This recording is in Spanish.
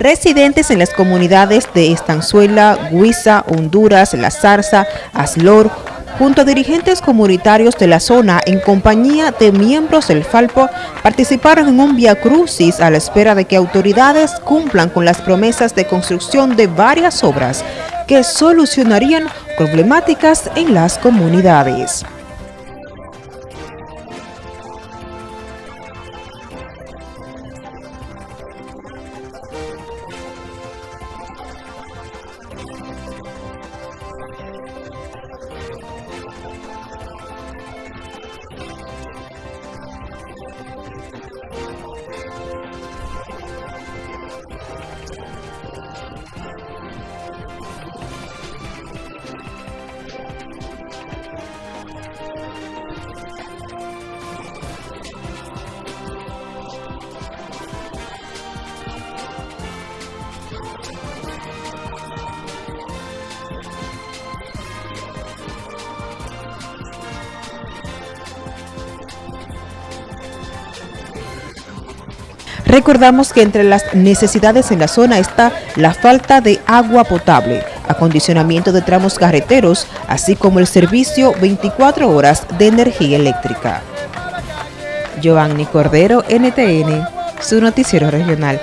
Residentes en las comunidades de Estanzuela, Guisa, Honduras, La Zarza, Aslor, junto a dirigentes comunitarios de la zona en compañía de miembros del Falpo, participaron en un via crucis a la espera de que autoridades cumplan con las promesas de construcción de varias obras que solucionarían problemáticas en las comunidades. Recordamos que entre las necesidades en la zona está la falta de agua potable, acondicionamiento de tramos carreteros, así como el servicio 24 horas de energía eléctrica. Giovanni Cordero, NTN, su noticiero regional.